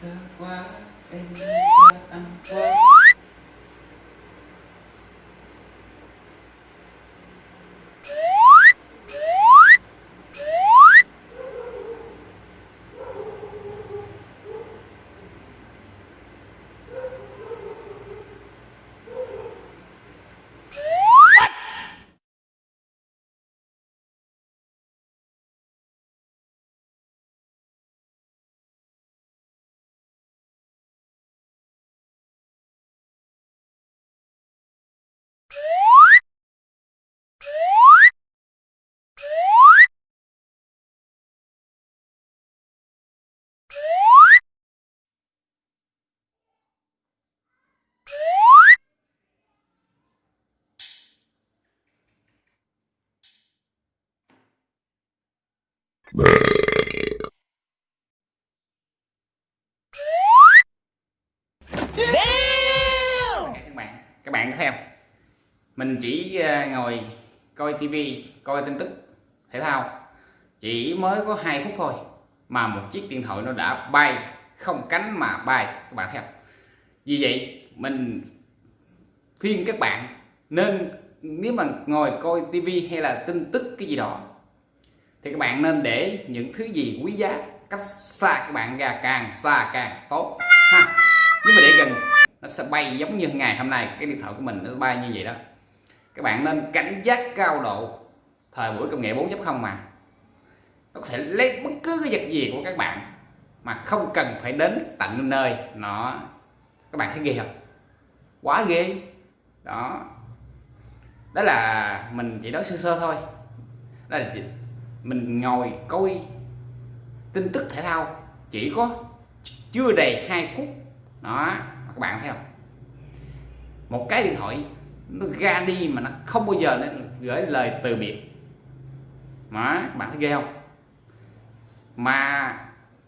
the why, baby, I'm why. Các bạn các bạn có thấy không? Mình chỉ ờ, ngồi coi tivi coi tin tức, thể thao. Chỉ mới có 2 phút thôi mà một chiếc điện thoại nó đã bay, không cánh mà bay. Các bạn thấy không? Vì vậy, mình khuyên các bạn nên, nếu mà ngồi coi tivi hay là tin tức cái gì đó thì các bạn nên để những thứ gì quý giá, cách xa các bạn ra càng xa càng tốt, ha. Nếu mà để gần, nó sẽ bay giống như ngày hôm nay, cái điện thoại của mình nó bay như vậy đó. Các bạn nên cảnh giác cao độ, thời buổi công nghệ 4.0 mà. Nó có thể lấy bất cứ cái vật gì của các bạn mà không cần phải đến tận nơi nó. Các bạn thấy ghê không? Quá ghê. Đó. Đó là mình chỉ nói sơ sơ thôi. Đó là mình ngồi coi tin tức thể thao. Chỉ có chưa đầy 2 phút. Đó, các bạn thấy không? Một cái điện thoại, nó ra đi mà nó không bao giờ nó gửi lời từ biệt. Mà các bạn thấy ghê không? Mà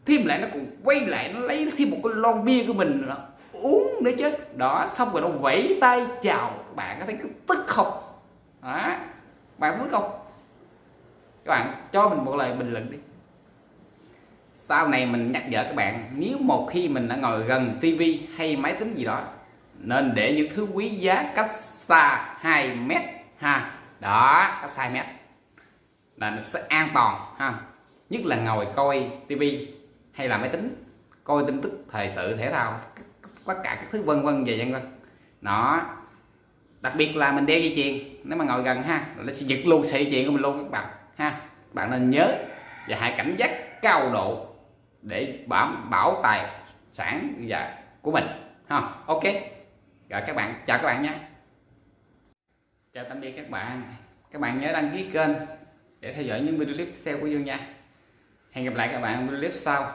thêm lại nó cũng quay lại, nó lấy thêm một cái lon bia của mình nó uống nữa chứ. Đó, xong rồi nó vẫy tay chào. Các bạn có thấy cái tức không? Đó bạn có không? Mình một lời bình luận đi. Sau này mình nhắc nhở các bạn, nếu một khi mình đã ngồi gần tivi hay máy tính gì đó, nên để những thứ quý giá cách xa 2 mét ha. Đó, cách xa 2 mét. Là nó sẽ an toàn ha. Nhất là ngồi coi tivi hay là máy tính, coi tin tức thời sự, thể thao, tất cả các thứ vân vân về vân vân. Nó đặc biệt là mình đeo dây chuyền, nếu mà ngồi gần ha nó sẽ giật luôn sợi dây chuyền của mình luôn các bạn ha bạn nên nhớ và hãy cảnh giác cao độ để bảo bảo tài sản và của mình, ha. Ok. Rồi các bạn, chào các bạn nhé chào tạm biệt các bạn. Các bạn nhớ đăng ký kênh để theo dõi những video clip tiếp theo của Dương nha. Hẹn gặp lại các bạn video clip sau.